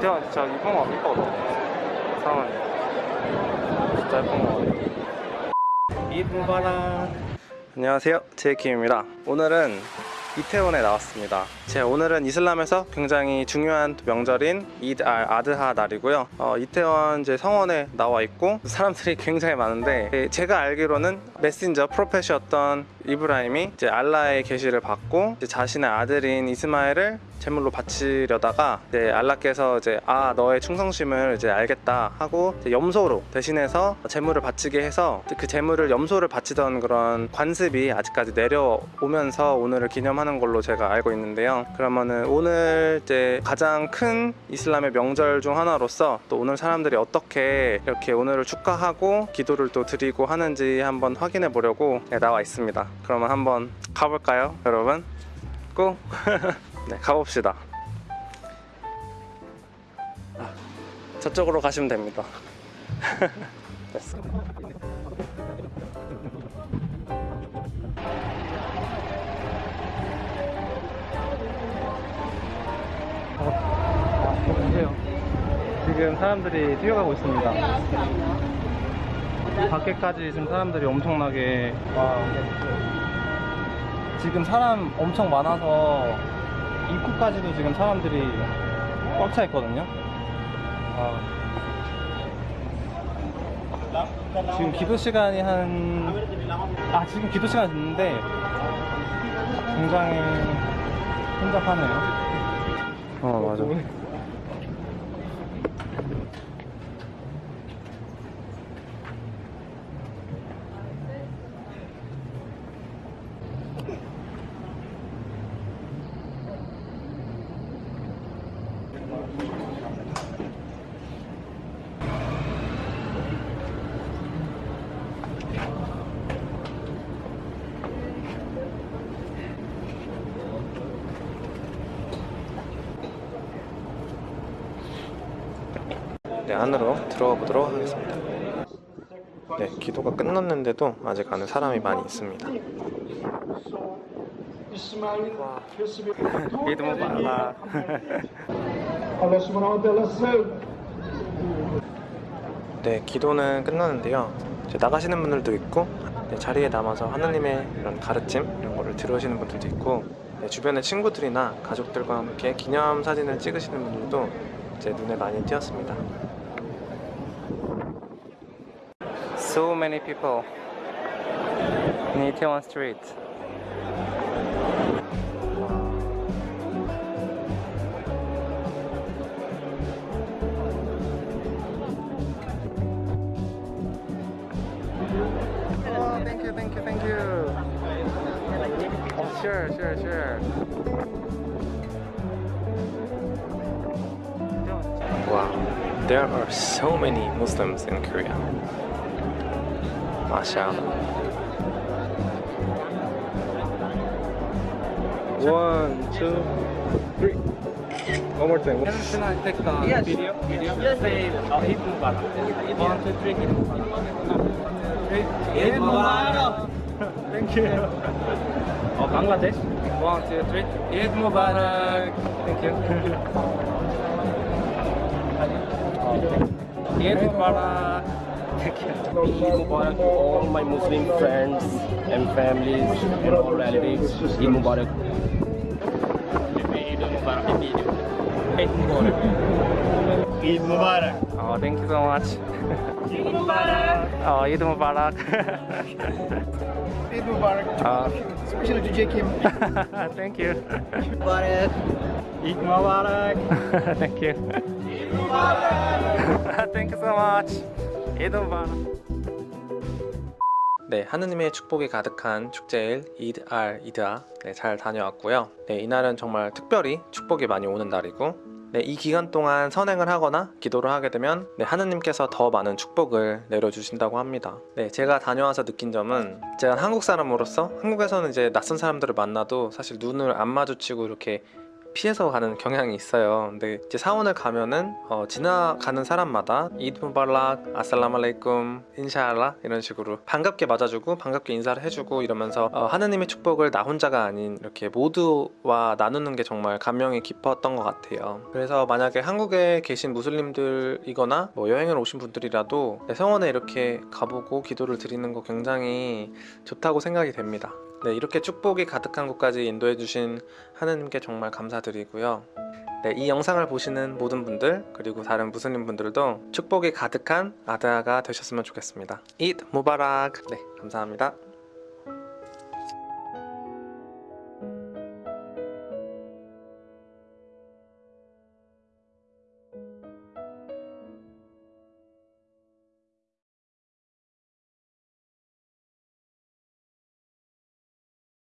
태연 진짜 이쁜 거 이뻐 상은 진짜 예쁜 거 같아 이쁜 바람 안녕하세요. 제이킴입니다. 오늘은 이태원에 나왔습니다. 제 오늘은 이슬람에서 굉장히 중요한 명절인 이드 알 아드하 날이고요. 어, 이태원 이제 성원에 나와 있고 사람들이 굉장히 많은데 예, 제가 알기로는 메신저 프로페시였던 이브라임이 이제 알라의 계시를 받고 자신의 아들인 이스마엘을 제물로 바치려다가 이제 알라께서 이제 아 너의 충성심을 이제 알겠다 하고 이제 염소로 대신해서 제물을 바치게 해서 그 제물을 염소를 바치던 그런 관습이 아직까지 내려오면서 오늘을 기념하는 걸로 제가 알고 있는데요. 그러면은 오늘 이제 가장 큰 이슬람의 명절 중 하나로서 또 오늘 사람들이 어떻게 이렇게 오늘을 축하하고 기도를 또 드리고 하는지 한번 확인해 보려고 네, 나와 있습니다. 그러면 한번 가볼까요, 여러분? 고! 네, 가봅시다. 아, 저쪽으로 가시면 됩니다. 됐어. 어. 지금 사람들이 뛰어가고 있습니다. 밖에까지 지금 사람들이 엄청나게 와. 지금 사람 엄청 많아서 입구까지도 지금 사람들이 꽉 차 있거든요. 아. 지금 기도 시간이 한, 아, 지금 기도 시간이 됐는데 굉장히 혼잡하네요. 어, 맞아. 네, 안으로 들어가 보도록 하겠습니다. 네, 기도가 끝났는데도 아직 안에 사람이 많이 있습니다. wa ta'ala said, 네, 기도는 끝나는데요. 이제 나가시는 분들도 있고 네, 자리에 남아서 하나님의 이런 가르침 이런 거를 들으시는 분들도 있고 네, 주변의 친구들이나 가족들과 함께 기념 사진을 찍으시는 분들도 제 눈에 많이 띄었습니다. So many people in Itaewon Street. Oh, thank you, thank you, thank you. Oh, sure, sure, sure. Wow, there are so many Muslims in Korea. MashaAllah. One, two, three. One more time. Can I take the Yes. video? video? Just say uh, Eid Mubarak. One, two, three. Eid Mubarak. Eid Mubarak. Thank you. Oh, Bangladesh. One, two, three. Eid Mubarak. Thank you. Eid Mubarak. Thank you. Eid Mubarak to all my Muslim friends and families and all relatives. Eid Mubarak. Eid Mubarak. Eid Mubarak. Eid Mubarak. Oh, thank you so much. Eid Mubarak. Oh, Eid Mubarak. Eid Mubarak, uh, especially to Jake thank you. Mubarak. Eid Mubarak. thank you. Eid Mubarak. thank you so much. 네, 하느님의 축복이 가득한 축제일 이드 알 이드아 네, 잘 다녀왔고요. 네, 이날은 정말 특별히 축복이 많이 오는 날이고 네, 이 기간 동안 선행을 하거나 기도를 하게 되면 네, 하느님께서 더 많은 축복을 내려주신다고 합니다. 네, 제가 다녀와서 느낀 점은 제가 한국 사람으로서 한국에서는 이제 낯선 사람들을 만나도 사실 눈을 안 마주치고 이렇게 피해서 가는 경향이 있어요. 근데 이제 사원을 가면은 어, 지나가는 사람마다 이드 무발락, 아살라말레이쿰, 인샤알라 이런 식으로 반갑게 맞아주고 반갑게 인사를 해주고 이러면서 어, 하느님의 축복을 나 혼자가 아닌 이렇게 모두와 나누는 게 정말 감명이 깊었던 것 같아요. 그래서 만약에 한국에 계신 무슬림들이거나 뭐 여행을 오신 분들이라도 네, 성원에 이렇게 가보고 기도를 드리는 거 굉장히 좋다고 생각이 됩니다. 네, 이렇게 축복이 가득한 곳까지 인도해 주신 하느님께 정말 감사드리고요. 네, 이 영상을 보시는 모든 분들 그리고 다른 무슬림 분들도 축복이 가득한 아드아가 되셨으면 좋겠습니다. 이드 무바락. 네, 감사합니다.